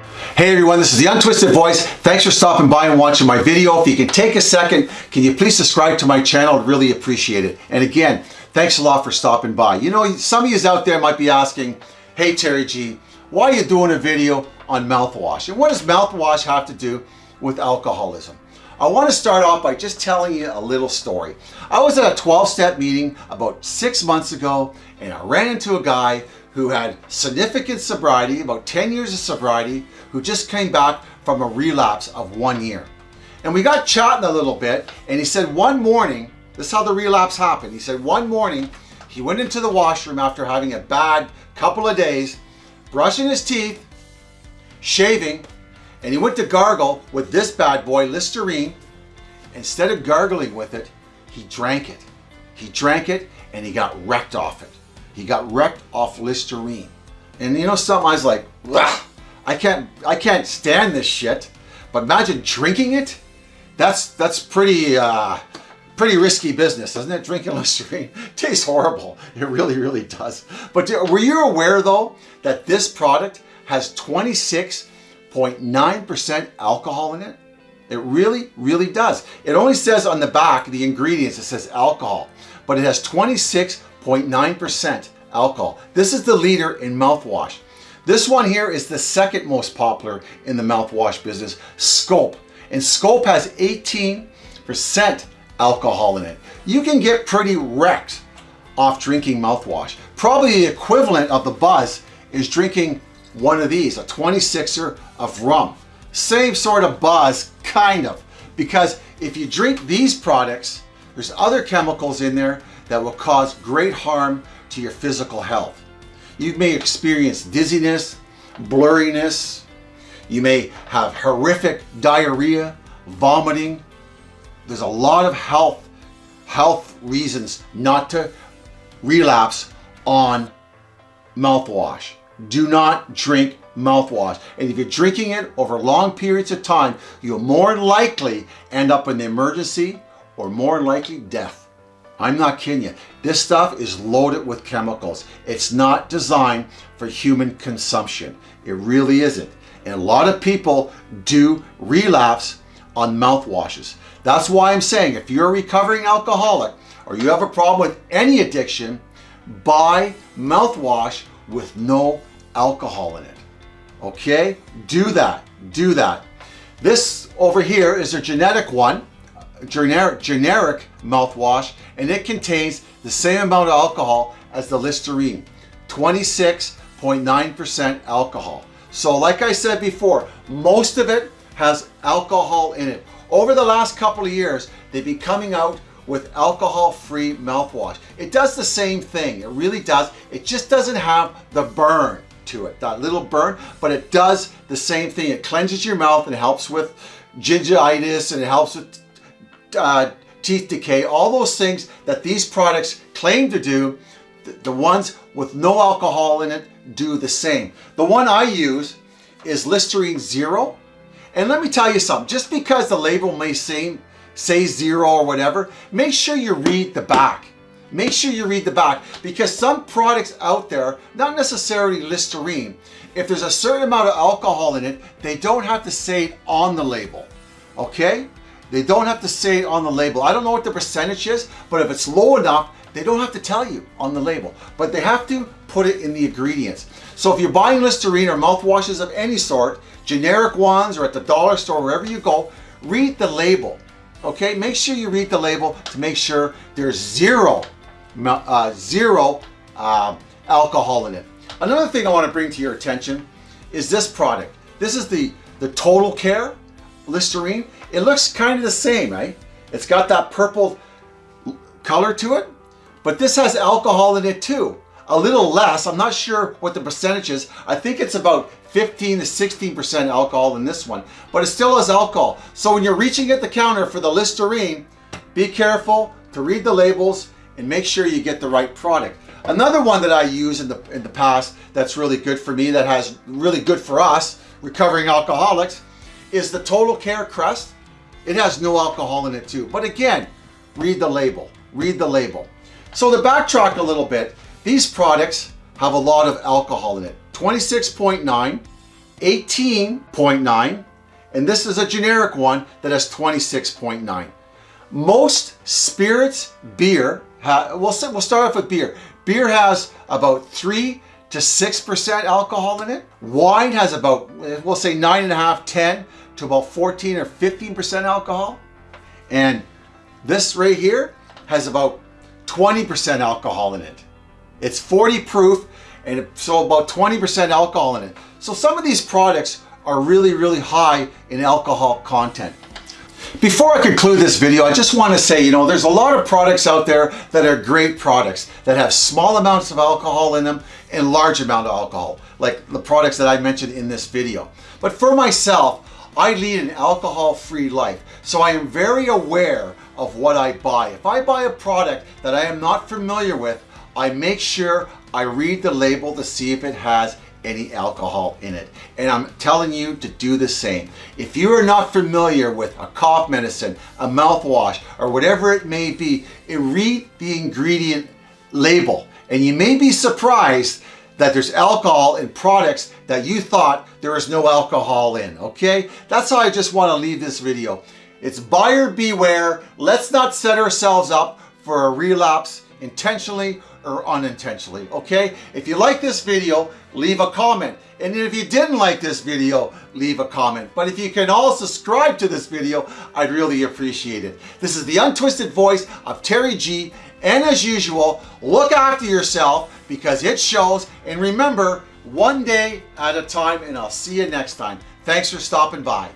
Hey everyone, this is the Untwisted Voice. Thanks for stopping by and watching my video. If you can take a second, can you please subscribe to my channel? I'd really appreciate it. And again, thanks a lot for stopping by. You know, some of you out there might be asking, hey Terry G, why are you doing a video on mouthwash? And what does mouthwash have to do with alcoholism? I want to start off by just telling you a little story. I was at a 12-step meeting about six months ago and I ran into a guy who had significant sobriety, about 10 years of sobriety, who just came back from a relapse of one year. And we got chatting a little bit and he said one morning, this is how the relapse happened. He said one morning he went into the washroom after having a bad couple of days, brushing his teeth, shaving, and he went to gargle with this bad boy, Listerine. Instead of gargling with it, he drank it. He drank it and he got wrecked off it. He got wrecked off Listerine. And you know something, I was like, I can't, I can't stand this shit. But imagine drinking it. That's, that's pretty, uh, pretty risky business, isn't it? Drinking Listerine tastes horrible. It really, really does. But were you aware though, that this product has 26 0.9% alcohol in it. It really, really does. It only says on the back, the ingredients, it says alcohol, but it has 26.9% alcohol. This is the leader in mouthwash. This one here is the second most popular in the mouthwash business, Scope. And Scope has 18% alcohol in it. You can get pretty wrecked off drinking mouthwash. Probably the equivalent of the buzz is drinking one of these, a 26er of rum. Same sort of buzz, kind of. Because if you drink these products, there's other chemicals in there that will cause great harm to your physical health. You may experience dizziness, blurriness, you may have horrific diarrhea, vomiting. There's a lot of health, health reasons not to relapse on mouthwash do not drink mouthwash. And if you're drinking it over long periods of time, you'll more likely end up in the emergency or more likely death. I'm not kidding you. This stuff is loaded with chemicals. It's not designed for human consumption. It really isn't. And a lot of people do relapse on mouthwashes. That's why I'm saying if you're a recovering alcoholic or you have a problem with any addiction, buy mouthwash with no alcohol in it. Okay, do that, do that. This over here is a genetic one, generic, generic mouthwash, and it contains the same amount of alcohol as the Listerine, 26.9% alcohol. So like I said before, most of it has alcohol in it. Over the last couple of years, they've been coming out with alcohol-free mouthwash. It does the same thing, it really does. It just doesn't have the burn to it, that little burn, but it does the same thing. It cleanses your mouth and helps with gingivitis and it helps with uh, teeth decay, all those things that these products claim to do, the ones with no alcohol in it do the same. The one I use is Listerine Zero. And let me tell you something, just because the label may say, say zero or whatever, make sure you read the back. Make sure you read the back because some products out there, not necessarily Listerine, if there's a certain amount of alcohol in it, they don't have to say it on the label, okay? They don't have to say it on the label. I don't know what the percentage is, but if it's low enough, they don't have to tell you on the label, but they have to put it in the ingredients. So if you're buying Listerine or mouthwashes of any sort, generic ones or at the dollar store, wherever you go, read the label, okay? Make sure you read the label to make sure there's zero uh, zero uh, alcohol in it. Another thing I want to bring to your attention is this product. This is the, the Total Care Listerine. It looks kind of the same, right? It's got that purple color to it, but this has alcohol in it too. A little less, I'm not sure what the percentage is. I think it's about 15 to 16% alcohol in this one, but it still has alcohol. So when you're reaching at the counter for the Listerine, be careful to read the labels and make sure you get the right product. Another one that I use in the, in the past that's really good for me, that has really good for us, recovering alcoholics, is the Total Care Crest. It has no alcohol in it too. But again, read the label, read the label. So to backtrack a little bit, these products have a lot of alcohol in it. 26.9 18.9 and this is a generic one that has 26.9. Most spirits, beer, we'll, we'll start off with beer. Beer has about 3 to 6% alcohol in it. Wine has about, we'll say 9.5, 10 to about 14 or 15% alcohol. And this right here has about 20% alcohol in it. It's 40 proof and so about 20% alcohol in it. So some of these products are really, really high in alcohol content. Before I conclude this video, I just want to say, you know, there's a lot of products out there that are great products that have small amounts of alcohol in them and large amount of alcohol, like the products that I mentioned in this video. But for myself, I lead an alcohol-free life, so I am very aware of what I buy. If I buy a product that I am not familiar with, I make sure I read the label to see if it has any alcohol in it. And I'm telling you to do the same. If you are not familiar with a cough medicine, a mouthwash, or whatever it may be, read the ingredient label. And you may be surprised that there's alcohol in products that you thought there was no alcohol in, okay? That's how I just want to leave this video. It's buyer beware. Let's not set ourselves up for a relapse intentionally or unintentionally, okay? If you like this video, leave a comment. And if you didn't like this video, leave a comment. But if you can all subscribe to this video, I'd really appreciate it. This is the untwisted voice of Terry G. And as usual, look after yourself because it shows. And remember, one day at a time, and I'll see you next time. Thanks for stopping by.